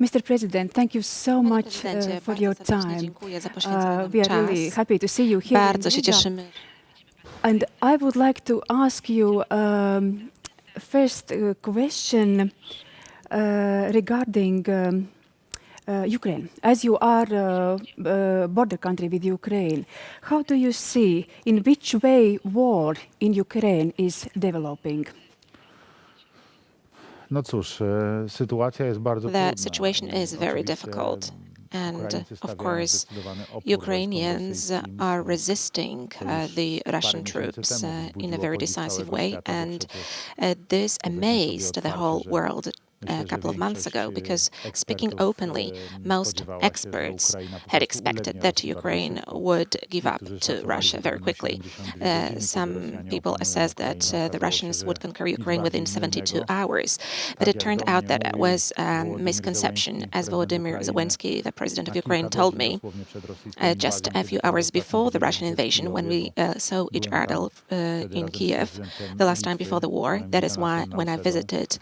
Mr. President, thank you so much uh, for your time. Uh, we are really happy to see you here Bardzo się cieszymy. And I would like to ask you um, first uh, question uh, regarding um, uh, Ukraine. As you are a uh, border country with Ukraine, how do you see in which way war in Ukraine is developing? No cóż, sytuacja jest bardzo The situation is very difficult. And of course, Ukrainians are resisting uh, the Russian troops uh, in a very decisive way, and uh, this amazed the whole world a couple of months ago, because speaking openly, most experts had expected that Ukraine would give up to Russia very quickly. Uh, some people assessed that uh, the Russians would conquer Ukraine within 72 hours, but it turned out that it was a misconception, as Volodymyr Zelensky, the president of Ukraine, told me uh, just a few hours before the Russian invasion, when we uh, saw each other uh, in Kiev the last time before the war. That is why when I visited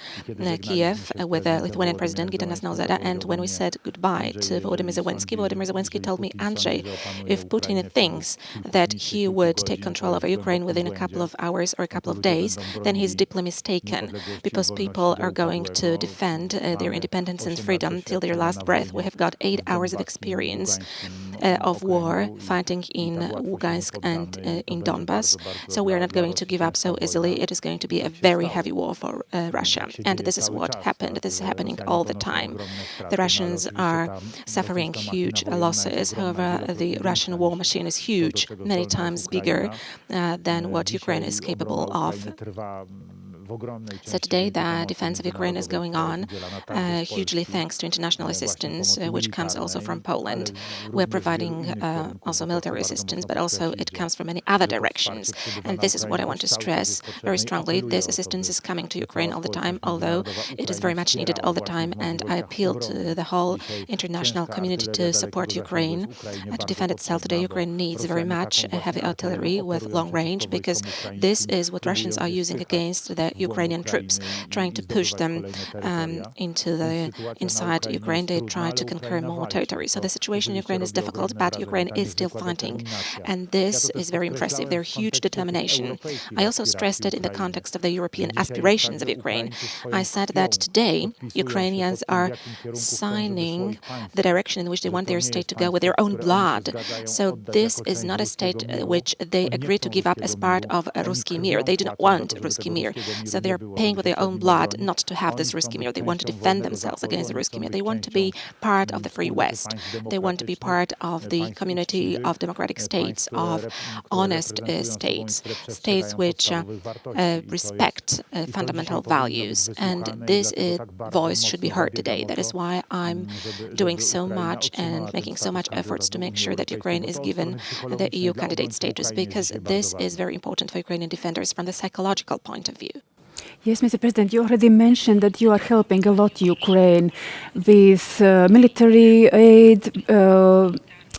Kiev, with the Lithuanian President Gitanas Nausėda, and when we said goodbye to Volodymyr Zelensky, Volodymyr Zelensky told me, Andrzej, if Putin thinks that he would take control over Ukraine within a couple of hours or a couple of days, then he's deeply mistaken, because people are going to defend uh, their independence and freedom till their last breath. We have got eight hours of experience uh, of war fighting in Lugansk and uh, in Donbass, so we are not going to give up so easily. It is going to be a very heavy war for uh, Russia, and this is what happened. This is happening all the time. The Russians are suffering huge losses. However, the Russian war machine is huge, many times bigger uh, than what Ukraine is capable of. So today the defense of Ukraine is going on, uh, hugely thanks to international assistance, uh, which comes also from Poland. We're providing uh, also military assistance, but also it comes from many other directions. And this is what I want to stress very strongly. This assistance is coming to Ukraine all the time, although it is very much needed all the time. And I appeal to the whole international community to support Ukraine, uh, to defend itself. Today, Ukraine needs very much heavy artillery with long range, because this is what Russians are using against the Ukrainian troops, trying to push them um, into the inside Ukraine. They try to conquer more territory. So the situation in Ukraine is difficult, but Ukraine is still fighting, and this is very impressive. Their huge determination. I also stressed it in the context of the European aspirations of Ukraine. I said that today Ukrainians are signing the direction in which they want their state to go with their own blood. So this is not a state uh, which they agree to give up as part of a Ruski Mir. They do not want Ruski Mir. So they're paying with their own blood not to have this Ruski Mir. They want to defend themselves against the Ruski Mir. They want to be part of the free West. They want to be part of the community of democratic states, of honest uh, states, states which uh, uh, respect uh, fundamental values. And this uh, voice should be heard today. That is why I'm doing so much and making so much efforts to make sure that Ukraine is given the EU candidate status, because this is very important for Ukrainian defenders from the psychological point of view. Yes, Mr. President, you already mentioned that you are helping a lot Ukraine with uh, military aid, uh,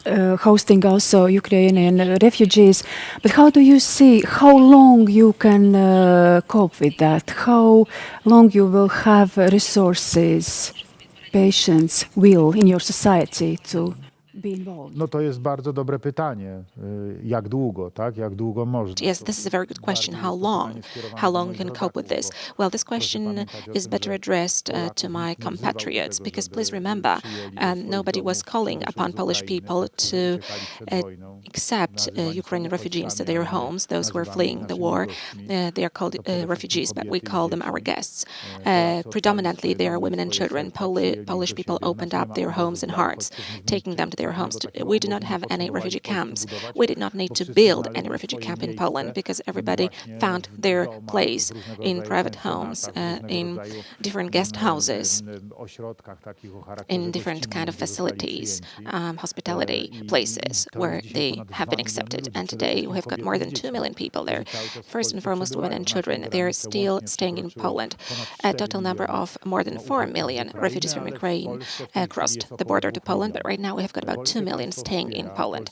uh, hosting also Ukrainian refugees. But how do you see how long you can uh, cope with that? How long you will have resources, patience, will in your society to be involved? No to jest bardzo dobre pytanie. Jak długo, tak? Jak długo można? Yes, this is a very good question. How long? How long you can cope with this? Well, this question is better addressed uh, to my compatriots, because please remember, um, nobody was calling upon Polish people to uh, accept uh, Ukrainian refugees to their homes, those who are fleeing the war. Uh, they are called uh, refugees, but we call them our guests. Uh, predominantly, they are women and children. Poli Polish people opened up their homes and hearts, taking them to their homes. We do not have any refugee camps. We did not need to build any refugee camp in Poland because everybody found their place in private homes, uh, in different guest houses, in different kind of facilities, um, hospitality places where they have been accepted. And today we have got more than 2 million people there. First and foremost, women and children. They're still staying in Poland. A total number of more than 4 million refugees from Ukraine uh, crossed the border to Poland, but right now we have got about about 2 million staying in Poland.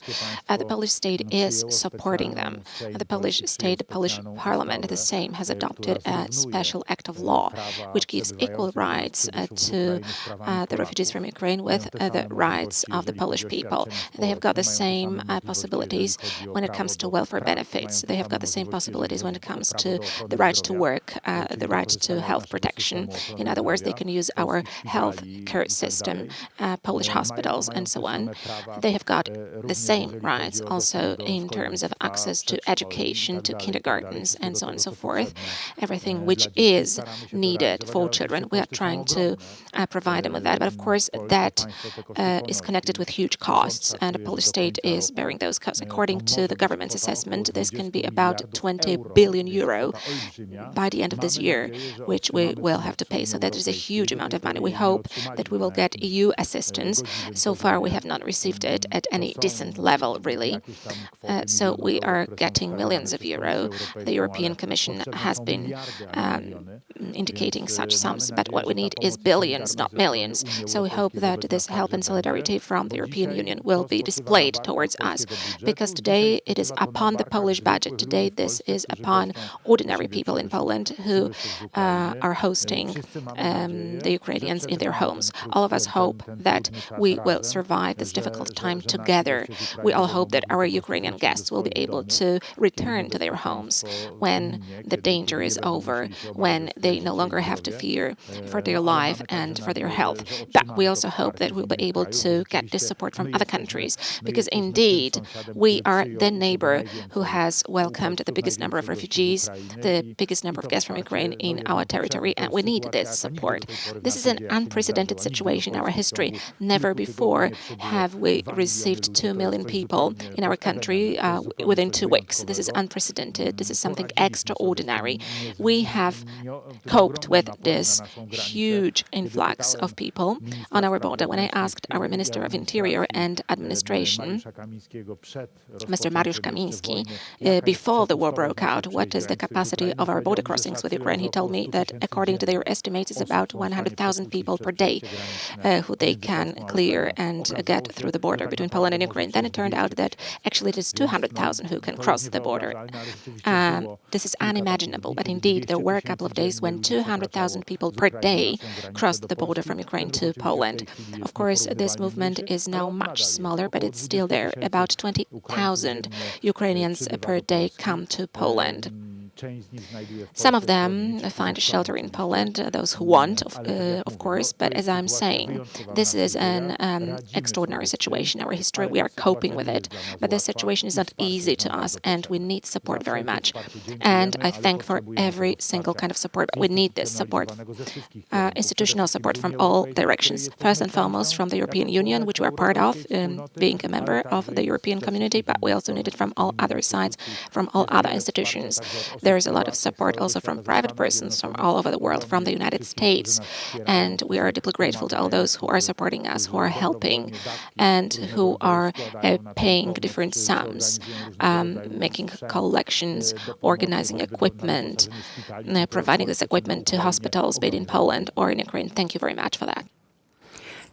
Uh, the Polish state is supporting them. The Polish state, the Polish parliament, the same, has adopted a special act of law which gives equal rights uh, to uh, the refugees from Ukraine with uh, the rights of the Polish people. They have got the same uh, possibilities when it comes to welfare benefits. They have got the same possibilities when it comes to the right to work, uh, the right to health protection. In other words, they can use our health care system, uh, Polish hospitals, and so on. They have got the same rights also in terms of access to education, to kindergartens, and so on and so forth. Everything which is needed for children, we are trying to uh, provide them with that. But of course, that uh, is connected with huge costs, and the Polish state is bearing those costs. According to the government's assessment, this can be about 20 billion euro by the end of this year, which we will have to pay. So that is a huge amount of money. We hope that we will get EU assistance. So far, we have not received it at any decent level, really. Uh, so we are getting millions of euro. The European Commission has been um, indicating such sums, but what we need is billions, not millions. So we hope that this help and solidarity from the European Union will be displayed towards us, because today it is upon the Polish budget. Today this is upon ordinary people in Poland who uh, are hosting um, the Ukrainians in their homes. All of us hope that we will survive this difficult time together. We all hope that our Ukrainian guests will be able to return to their homes when the danger is over, when they no longer have to fear for their life and for their health. But we also hope that we'll be able to get this support from other countries, because indeed we are the neighbor who has welcomed the biggest number of refugees, the biggest number of guests from Ukraine in our territory, and we need this support. This is an unprecedented situation in our history. Never before have we received 2 million people in our country uh, within two weeks. This is unprecedented. This is something extraordinary. We have coped with this huge influx of people on our border. When I asked our Minister of Interior and Administration, Mr. Mariusz Kamiński, uh, before the war broke out, what is the capacity of our border crossings with Ukraine, he told me that according to their estimates, it's about 100,000 people per day uh, who they can clear and uh, get through the border between Poland and Ukraine. Then it turned out that actually it is 200,000 who can cross the border. Um, this is unimaginable, but indeed there were a couple of days when 200,000 people per day crossed the border from Ukraine to Poland. Of course, this movement is now much smaller, but it's still there. About 20,000 Ukrainians per day come to Poland. Some of them find shelter in Poland, uh, those who want, of, uh, of course, but as I'm saying, this is an um, extraordinary situation in our history. We are coping with it, but this situation is not easy to us, and we need support very much. And I thank for every single kind of support, but we need this support, uh, institutional support from all directions. First and foremost, from the European Union, which we are part of, um, being a member of the European community, but we also need it from all other sides, from all other institutions. There is a lot of support also from private persons from all over the world, from the United States. And we are deeply grateful to all those who are supporting us, who are helping, and who are uh, paying different sums, um, making collections, organizing equipment, uh, providing this equipment to hospitals, be it in Poland or in Ukraine. Thank you very much for that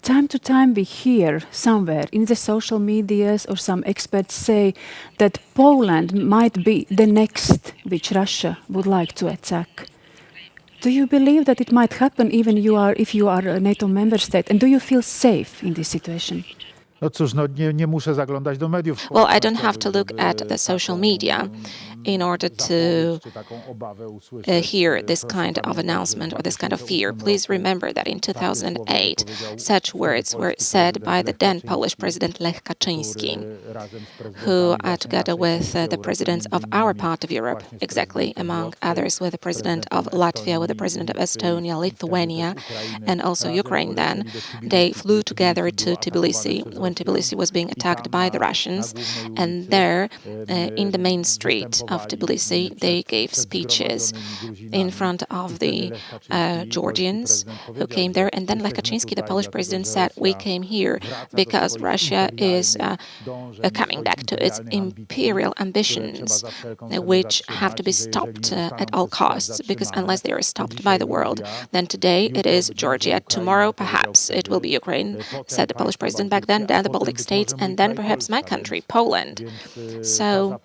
time to time we hear somewhere in the social medias or some experts say that Poland might be the next which Russia would like to attack. Do you believe that it might happen even you are, if you are a NATO member state? And do you feel safe in this situation? No cóż, no nie, nie muszę zaglądać do mediów. Well, I don't have to look at the social media in order to uh, hear this kind of announcement or this kind of fear. Please remember that in 2008, such words were said by the then Polish President Lech Kaczynski, who, uh, together with uh, the presidents of our part of Europe, exactly among others with the president of Latvia, with the president of Estonia, Lithuania, and also Ukraine then, they flew together to Tbilisi when Tbilisi was being attacked by the Russians, and there, uh, in the main street of Tbilisi, they gave speeches in front of the uh, Georgians who came there. And then Lech Kaczynski, the Polish president, said, we came here because Russia is uh, uh, coming back to its imperial ambitions, which have to be stopped uh, at all costs, because unless they are stopped by the world, then today it is Georgia, tomorrow perhaps it will be Ukraine, said the Polish president back then, then the Baltic states, and then perhaps my country, Poland. So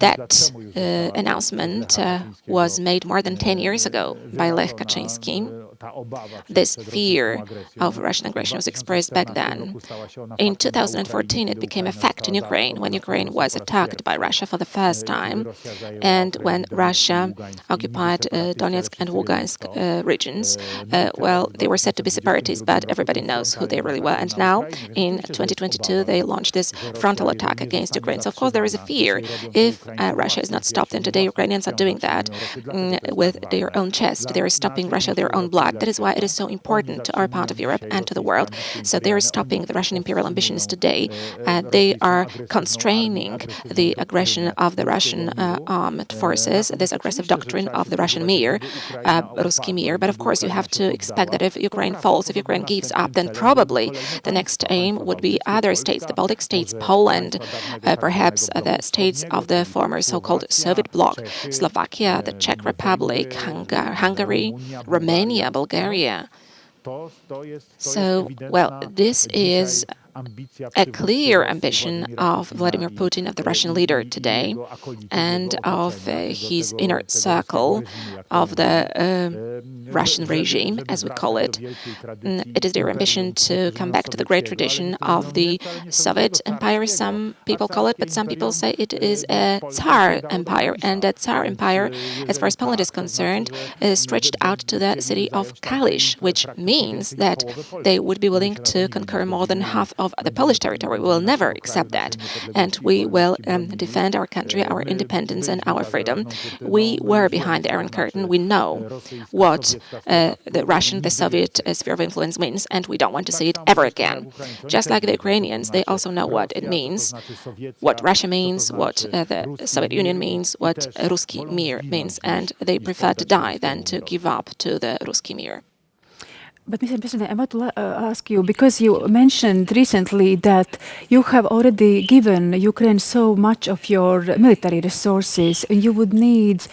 that uh, announcement uh, was made more than 10 years ago by Lech Kaczynski. This fear of Russian aggression was expressed back then. In 2014, it became a fact in Ukraine when Ukraine was attacked by Russia for the first time, and when Russia occupied uh, Donetsk and Lugansk uh, regions. Uh, well, they were said to be separatists, but everybody knows who they really were. And now, in 2022, they launched this frontal attack against Ukraine. So, of course, there is a fear if uh, Russia is not stopped, and today Ukrainians are doing that mm, with their own chest. They are stopping Russia, their own blood. That is why it is so important to our part of Europe and to the world. So they are stopping the Russian imperial ambitions today. Uh, they are constraining the aggression of the Russian uh, armed forces, this aggressive doctrine of the Russian Mir, uh, Ruski Mir. But of course, you have to expect that if Ukraine falls, if Ukraine gives up, then probably the next aim would be other states, the Baltic states, Poland, uh, perhaps the states of the former so-called Soviet bloc, Slovakia, the Czech Republic, Hungary, Romania, Bulgaria. So, well, this is a clear ambition of Vladimir Putin, of the Russian leader today, and of uh, his inner circle of the uh, Russian regime, as we call it. Mm, it is their ambition to come back to the great tradition of the Soviet Empire, some people call it, but some people say it is a Tsar Empire. And that Tsar Empire, as far as Poland is concerned, is stretched out to the city of Kalisz, which means that they would be willing to conquer more than half of of the Polish territory. We will never accept that. And we will um, defend our country, our independence, and our freedom. We were behind the Iron Curtain. We know what uh, the Russian, the Soviet uh, sphere of influence means, and we don't want to see it ever again. Just like the Ukrainians, they also know what it means, what Russia means, what uh, the Soviet Union means, what Ruski Mir means, and they prefer to die than to give up to the Ruski Mir. But Mr. President, I want to uh, ask you, because you mentioned recently that you have already given Ukraine so much of your military resources, and you would need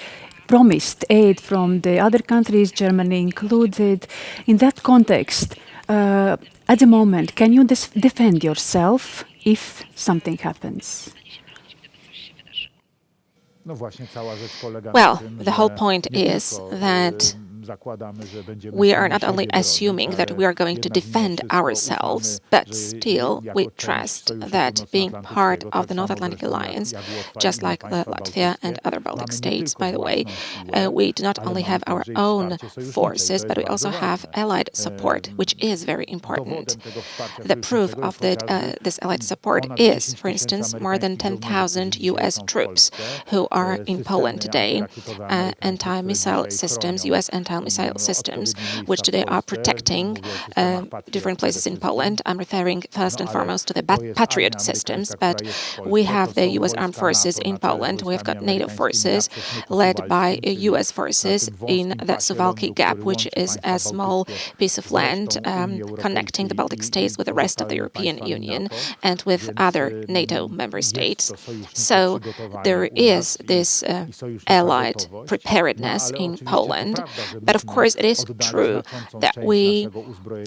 promised aid from the other countries, Germany included. In that context, uh, at the moment, can you defend yourself if something happens? Well, the whole point is that we are not only assuming that we are going to defend ourselves, but still we trust that being part of the North Atlantic Alliance, just like Latvia and other Baltic states, by the way, uh, we do not only have our own forces, but we also have allied support, which is very important. The proof of that, uh, this allied support is, for instance, more than 10,000 US troops who are in Poland today, uh, anti-missile systems, US anti missile systems, which today are protecting uh, different places in Poland. I'm referring first and foremost to the Patriot systems, but we have the U.S. armed forces in Poland. We've got NATO forces led by U.S. forces in the Suwalki Gap, which is a small piece of land um, connecting the Baltic states with the rest of the European Union and with other NATO member states. So there is this uh, allied preparedness in Poland, but of course, it is true that we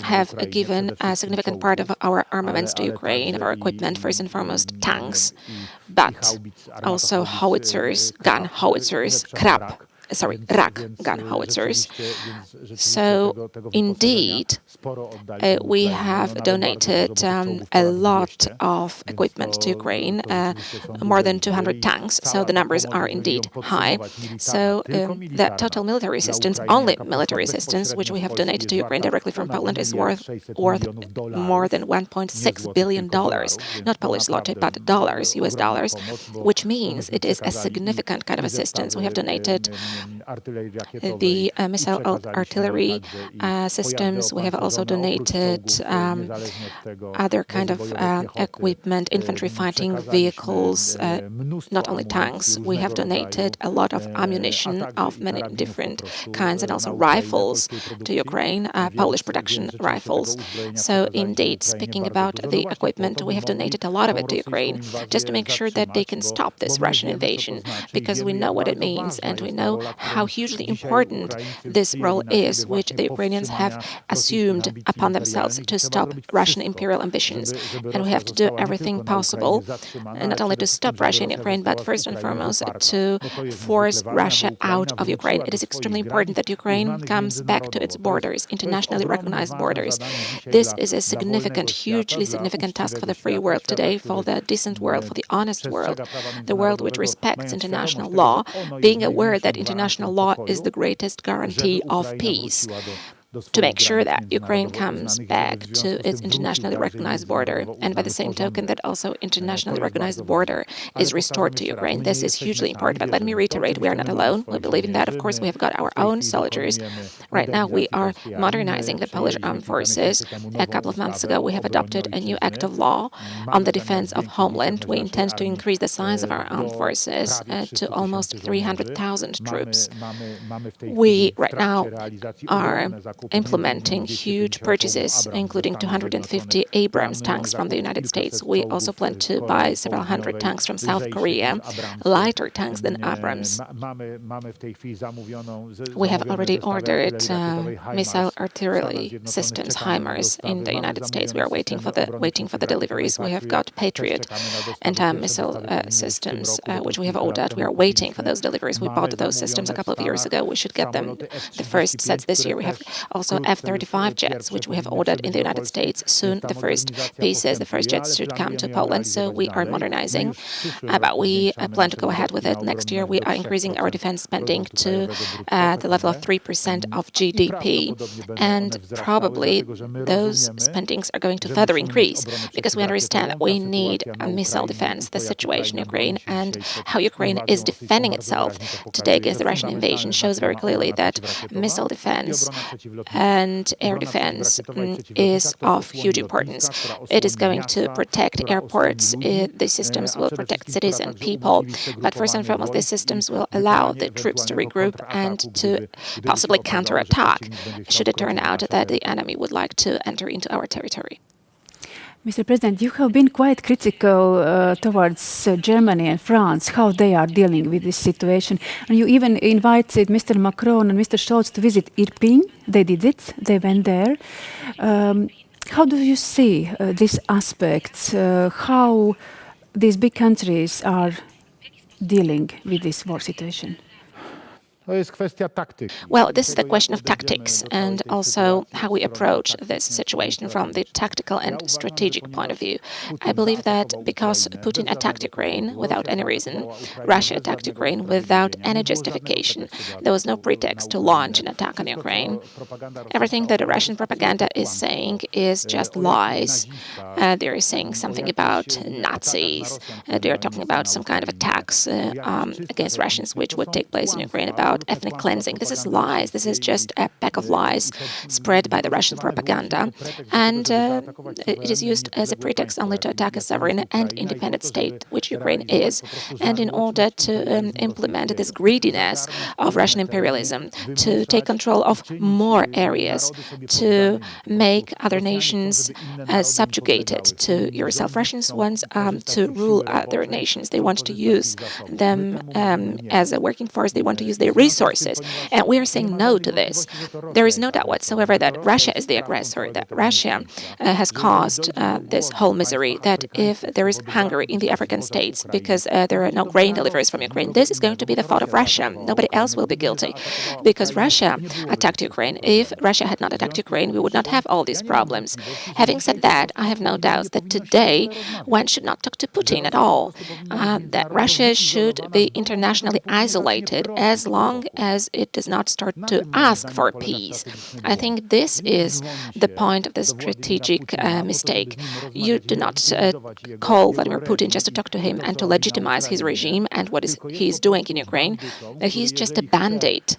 have given a significant part of our armaments to Ukraine, of our equipment, first and foremost tanks, but also howitzers, gun howitzers, Krab sorry, Rak gun howitzers. So indeed, uh, we have donated um, a lot of equipment to Ukraine, uh, more than 200 tanks, so the numbers are indeed high. So um, the total military assistance, only military assistance, which we have donated to Ukraine directly from Poland is worth, worth more than $1.6 billion, not Polish zloty, but dollars, US dollars, which means it is a significant kind of assistance. We have donated the uh, missile artillery uh, systems. We have also donated um, other kind of uh, equipment, infantry fighting vehicles, uh, not only tanks. We have donated a lot of ammunition of many different kinds and also rifles to Ukraine, uh, Polish production rifles. So indeed, speaking about the equipment, we have donated a lot of it to Ukraine just to make sure that they can stop this Russian invasion because we know what it means and we know how hugely important this role is, which the Ukrainians have assumed upon themselves to stop Russian imperial ambitions. And we have to do everything possible, not only to stop Russia in Ukraine, but first and foremost to force Russia out of Ukraine. It is extremely important that Ukraine comes back to its borders, internationally recognized borders. This is a significant, hugely significant task for the free world today, for the decent world, for the honest world, the world which respects international law, being aware that international law is the greatest guarantee of peace to make sure that Ukraine comes back to its internationally recognized border, and by the same token that also internationally recognized border is restored to Ukraine. This is hugely important, but let me reiterate, we are not alone. We believe in that. Of course, we have got our own soldiers. Right now, we are modernizing the Polish armed forces. A couple of months ago, we have adopted a new act of law on the defense of homeland. We intend to increase the size of our armed forces uh, to almost 300,000 troops. We, right now, are implementing huge purchases, including 250 Abrams tanks from the United States. We also plan to buy several hundred tanks from South Korea, lighter tanks than Abrams. We have already ordered uh, missile artillery systems, HIMARS, in the United States. We are waiting for the waiting for the deliveries. We have got Patriot anti-missile uh, systems, uh, which we have ordered. We are waiting for those deliveries. We bought those systems a couple of years ago. We should get them the first sets this year. We have also F-35 jets, which we have ordered in the United States. Soon the first pieces, the first jets should come to Poland, so we are modernizing. Uh, but we uh, plan to go ahead with it. Next year we are increasing our defense spending to uh, the level of 3% of GDP. And probably those spendings are going to further increase because we understand that we need a missile defense, the situation in Ukraine and how Ukraine is defending itself today against the Russian invasion shows very clearly that missile defense and air defense is of huge importance. It is going to protect airports. It, the systems will protect cities and people. But first and foremost, the systems will allow the troops to regroup and to possibly counterattack should it turn out that the enemy would like to enter into our territory. Mr. President, you have been quite critical uh, towards uh, Germany and France, how they are dealing with this situation. And you even invited Mr. Macron and Mr. Scholz to visit Irpin. They did it, they went there. Um, how do you see uh, this aspect, uh, how these big countries are dealing with this war situation? Well, this is the question of tactics and also how we approach this situation from the tactical and strategic point of view. I believe that because Putin attacked Ukraine without any reason, Russia attacked Ukraine without any justification, there was no pretext to launch an attack on Ukraine. Everything that the Russian propaganda is saying is just lies. Uh, they're saying something about Nazis. Uh, they're talking about some kind of attacks uh, um, against Russians which would take place in Ukraine about about ethnic cleansing. This is lies. This is just a pack of lies spread by the Russian propaganda. And uh, it is used as a pretext only to attack a sovereign and independent state, which Ukraine is. And in order to um, implement this greediness of Russian imperialism, to take control of more areas, to make other nations uh, subjugated to yourself. Russians want um, to rule other nations. They want to use them um, as a working force. They want to use their resources. And we are saying no to this. There is no doubt whatsoever that Russia is the aggressor, that Russia uh, has caused uh, this whole misery, that if there is hunger in the African states because uh, there are no grain deliveries from Ukraine, this is going to be the fault of Russia. Nobody else will be guilty because Russia attacked Ukraine. If Russia had not attacked Ukraine, we would not have all these problems. Having said that, I have no doubts that today one should not talk to Putin at all, uh, that Russia should be internationally isolated as long long as it does not start to ask for peace. I think this is the point of the strategic uh, mistake. You do not uh, call Vladimir Putin just to talk to him and to legitimize his regime and what is he's doing in Ukraine. Uh, he's just a band-aid.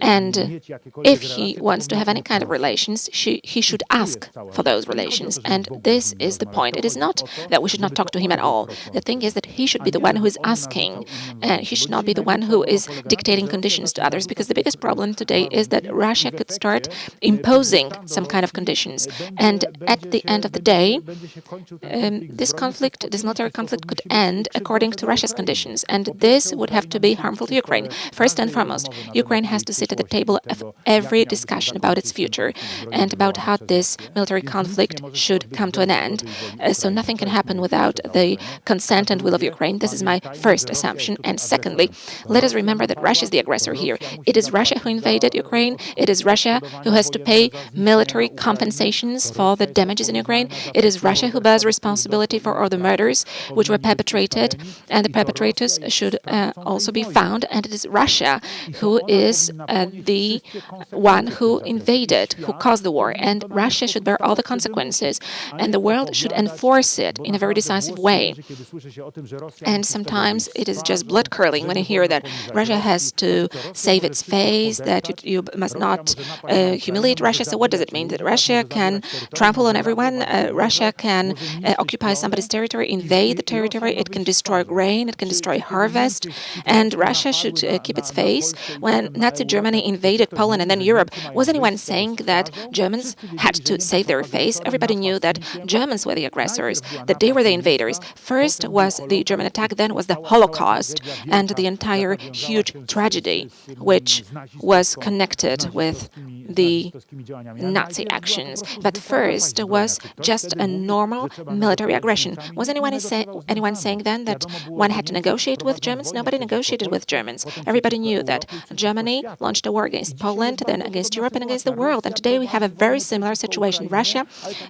And if he wants to have any kind of relations, she, he should ask for those relations. And this is the point. It is not that we should not talk to him at all. The thing is that he should be the one who is asking, and he should not be the one who is dictating conditions to others, because the biggest problem today is that Russia could start imposing some kind of conditions. And at the end of the day, um, this conflict, this military conflict could end according to Russia's conditions. And this would have to be harmful to Ukraine. First and foremost, Ukraine has to sit at the table of every discussion about its future and about how this military conflict should come to an end. Uh, so nothing can happen without the consent and will of Ukraine. This is my first assumption. And secondly, let us remember that Russia is the aggressor here. It is Russia who invaded Ukraine. It is Russia who has to pay military compensations for the damages in Ukraine. It is Russia who bears responsibility for all the murders which were perpetrated, and the perpetrators should uh, also be found. And it is Russia who is uh, the one who invaded, who caused the war. And Russia should bear all the consequences, and the world should enforce it in a very decisive way. And sometimes it is just blood curdling when you hear that Russia has to save its face, that you, you must not uh, humiliate Russia. So what does it mean? That Russia can trample on everyone? Uh, Russia can uh, occupy somebody's territory, invade the territory, it can destroy grain, it can destroy harvest, and Russia should uh, keep its face. When Nazi Germany invaded Poland and then Europe, was anyone saying that Germans had to save their face? Everybody knew that Germans were the aggressors, that they were the invaders. First was the German attack, then was the Holocaust and the entire huge tragedy which was connected with the Nazi actions. But first was just a normal military aggression. Was anyone, say, anyone saying then that one had to negotiate with Germans? Nobody negotiated with Germans. Everybody knew that Germany launched a war against Poland, then against Europe and against the world. And today we have a very similar situation. Russia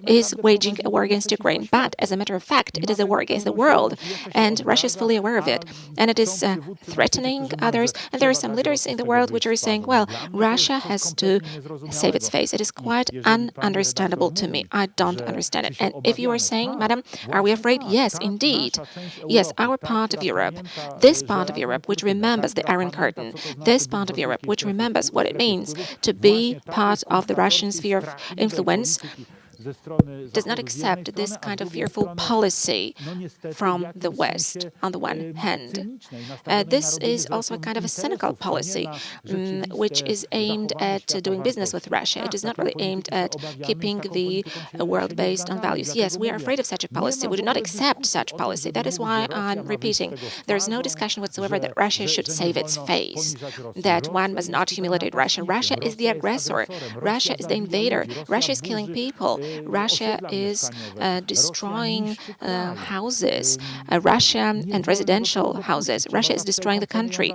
is waging a war against Ukraine. But as a matter of fact, it is a war against the world. And Russia is fully aware of it. And it is uh, threatening others. And there are some leaders in the world which are saying, well, Russia has to save its face. It is quite ununderstandable to me. I don't understand it. And if you are saying, Madam, are we afraid? Yes, indeed. Yes, our part of Europe, this part of Europe, which remembers the Iron Curtain, this part of Europe, which remembers what it means to be part of the Russian sphere of influence, does not accept this kind of fearful policy from the West, on the one hand. Uh, this is also a kind of a cynical policy, um, which is aimed at doing business with Russia. It is not really aimed at keeping the world based on values. Yes, we are afraid of such a policy. We do not accept such policy. That is why I'm repeating, there is no discussion whatsoever that Russia should save its face, that one must not humiliate Russia. Russia is the aggressor. Russia is the invader. Russia is killing people. Russia is uh, destroying uh, houses, uh, Russia and residential houses. Russia is destroying the country.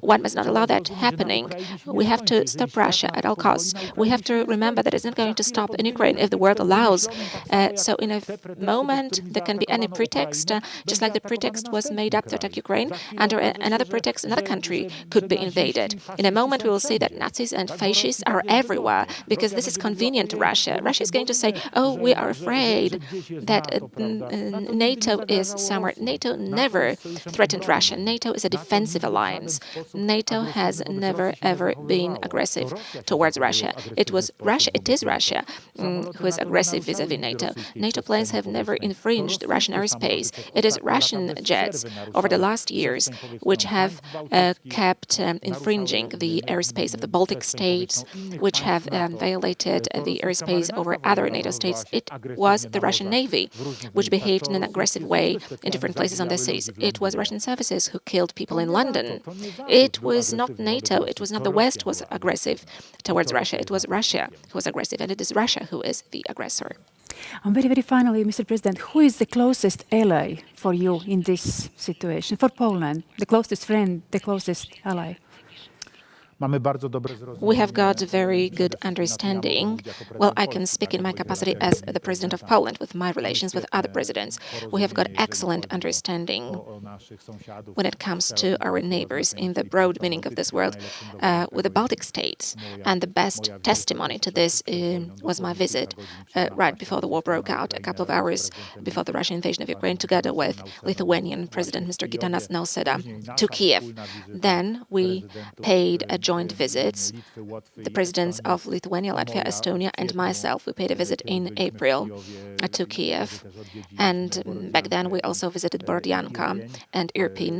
One must not allow that happening. We have to stop Russia at all costs. We have to remember that it's not going to stop in Ukraine if the world allows. Uh, so in a moment, there can be any pretext, uh, just like the pretext was made up to attack Ukraine, under another pretext, another country could be invaded. In a moment, we will see that Nazis and fascists are everywhere because this is convenient to Russia. Russia is going to say, oh, we are afraid that uh, NATO is somewhere. NATO never threatened Russia. NATO is a defensive alliance. NATO has never, ever been aggressive towards Russia. It was Russia, it is Russia um, who is aggressive vis-à-vis -vis NATO. NATO planes have never infringed Russian airspace. It is Russian jets over the last years which have uh, kept um, infringing the airspace of the Baltic states, which have um, violated the airspace over other NATO States, it was the Russian Navy, which behaved in an aggressive way in different places on the seas. It was Russian services who killed people in London. It was not NATO, it was not the West who was aggressive towards Russia, it was Russia who was aggressive, and it is Russia who is the aggressor. And very, very finally, Mr. President, who is the closest ally for you in this situation, for Poland? The closest friend, the closest ally? We have got a very good understanding. Well, I can speak in my capacity as the President of Poland with my relations with other presidents. We have got excellent understanding when it comes to our neighbors in the broad meaning of this word uh, with the Baltic states. And the best testimony to this uh, was my visit uh, right before the war broke out, a couple of hours before the Russian invasion of Ukraine, together with Lithuanian President Mr. Gitanas Nausėda to Kiev. Then we paid a joint visits. The presidents of Lithuania, Latvia, Estonia, and myself, we paid a visit in April to Kiev. And back then, we also visited Borodianka and Irpin.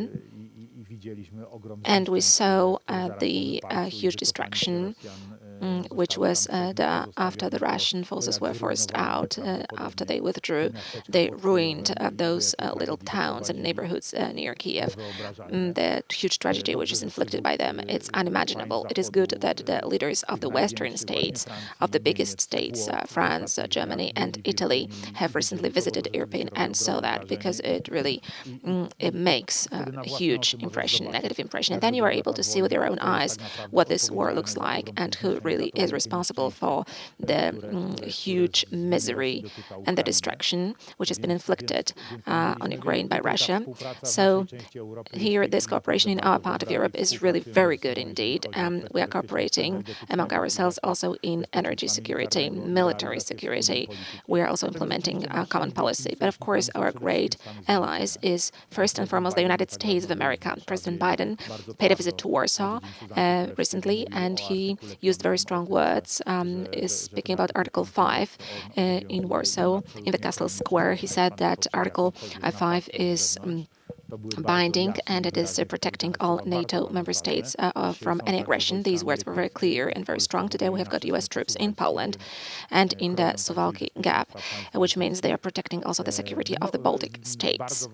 And we saw uh, the uh, huge destruction which was uh, the, after the Russian forces were forced out, uh, after they withdrew, they ruined uh, those little towns and neighborhoods near Kiev. Mm, the huge tragedy which is inflicted by them, it's unimaginable. It is good that the leaders of the Western states, of the biggest states, France, Germany, and Italy, have recently visited Irpin and saw that because it really mm, it makes a huge impression, negative impression. And then you are able to see with your own eyes what this war looks like and who really is responsible for the mm, huge misery and the destruction which has been inflicted uh, on Ukraine by Russia. So here, this cooperation in our part of Europe is really very good indeed. Um, we are cooperating among ourselves also in energy security, military security. We are also implementing a common policy. But of course, our great allies is first and foremost the United States of America. President Biden paid a visit to Warsaw uh, recently, and he used very strong words, um, is speaking about Article 5 uh, in Warsaw, in the Castle Square. He said that Article 5 is um, binding and it is uh, protecting all NATO member states uh, uh, from any aggression. These words were very clear and very strong. Today we have got US troops in Poland and in the Suwałki Gap, which means they are protecting also the security of the Baltic states.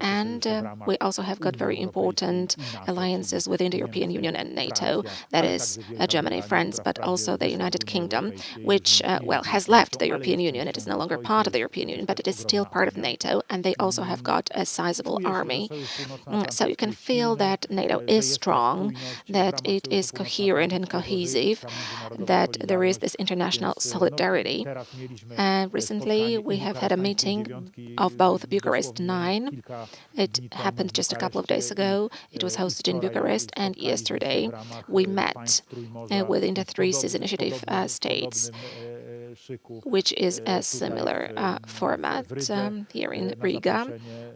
And uh, we also have got very important alliances within the European Union and NATO, that is uh, Germany, France, but also the United Kingdom, which, uh, well, has left the European Union. It is no longer part of the European Union, but it is still part of NATO, and they also have got a sizable army army. Mm, so you can feel that NATO is strong, that it is coherent and cohesive, that there is this international solidarity. And recently, we have had a meeting of both Bucharest 9. It happened just a couple of days ago. It was hosted in Bucharest, and yesterday we met uh, within the Three Seas Initiative uh, states which is a similar uh, format um, here in Riga.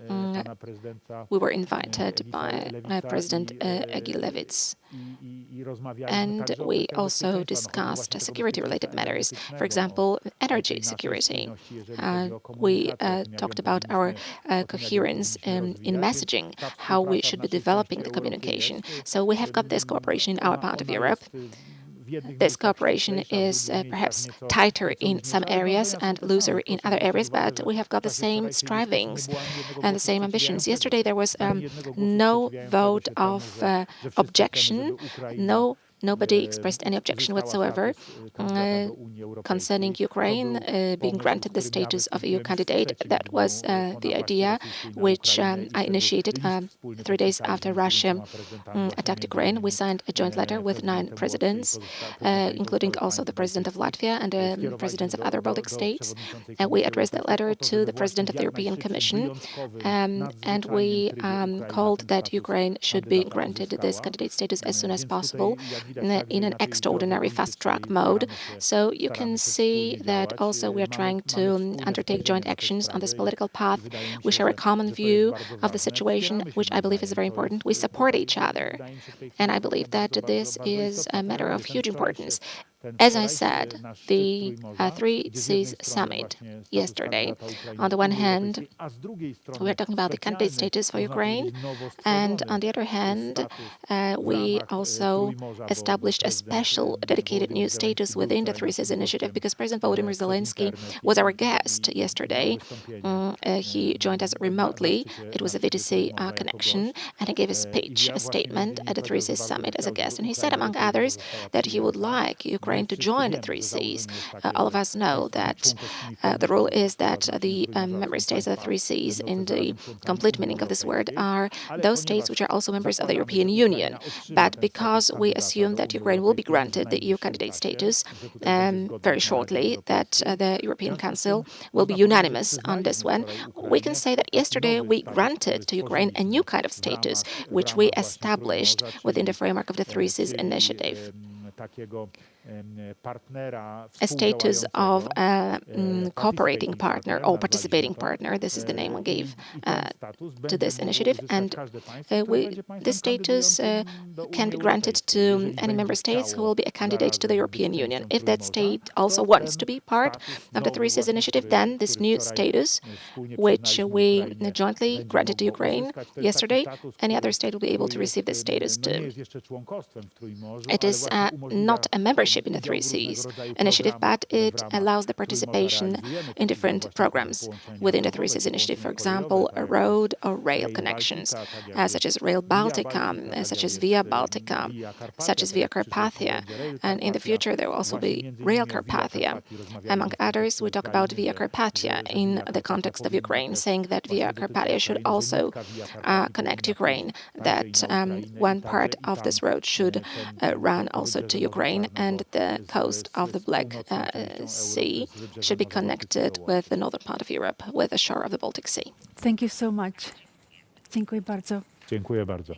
Mm, we were invited by uh, President uh, Egils Levits, and we also discussed security-related matters, for example, energy security. Uh, we uh, talked about our uh, coherence in, in messaging, how we should be developing the communication. So we have got this cooperation in our part of Europe this cooperation is uh, perhaps tighter in some areas and looser in other areas, but we have got the same strivings and the same ambitions. Yesterday there was um, no vote of uh, objection, no Nobody expressed any objection whatsoever concerning Ukraine uh, being granted the status of EU candidate. That was uh, the idea which um, I initiated um, three days after Russia um, attacked Ukraine. We signed a joint letter with nine presidents, uh, including also the president of Latvia and the um, presidents of other Baltic states. And we addressed that letter to the president of the European Commission, um, and we um, called that Ukraine should be granted this candidate status as soon as possible in an extraordinary fast-track mode. So you can see that also we are trying to undertake joint actions on this political path. We share a common view of the situation, which I believe is very important. We support each other. And I believe that this is a matter of huge importance. As I said, the uh, Three Seas Summit yesterday, on the one hand, we're talking about the candidate status for Ukraine, and on the other hand, uh, we also established a special dedicated new status within the Three Seas Initiative because President Volodymyr Zelensky was our guest yesterday. Um, uh, he joined us remotely. It was a VTC uh, connection, and he gave a speech, a statement at the Three Seas Summit as a guest. And he said, among others, that he would like Ukraine Ukraine to join the Three Seas. Uh, all of us know that uh, the rule is that the um, member states of the Three Seas, in the complete meaning of this word, are those states which are also members of the European Union. But because we assume that Ukraine will be granted the EU candidate status um, very shortly, that uh, the European Council will be unanimous on this one, we can say that yesterday we granted to Ukraine a new kind of status, which we established within the framework of the Three Seas initiative a status of a mm, cooperating partner or participating partner. This is the name we gave uh, to this initiative. And uh, we, this status uh, can be granted to any member states who will be a candidate to the European Union. If that state also wants to be part of the Three Seas initiative, then this new status, which we jointly granted to Ukraine yesterday, any other state will be able to receive this status too. It is uh, not a membership in the Three Seas initiative, but it allows the participation in different programs within the Three Seas initiative, for example, a road or rail connections, uh, such as Rail Baltica, uh, such as Via Baltica, such as Via Carpathia. And in the future, there will also be Rail Carpathia. Among others, we talk about Via Carpathia in the context of Ukraine, saying that Via Carpathia should also uh, connect Ukraine, that um, one part of this road should uh, run also to Ukraine, and the coast of the Black uh, Sea should be connected with the northern part of Europe, with the shore of the Baltic Sea. Thank you so much. Dziękuję bardzo. Dziękuję bardzo.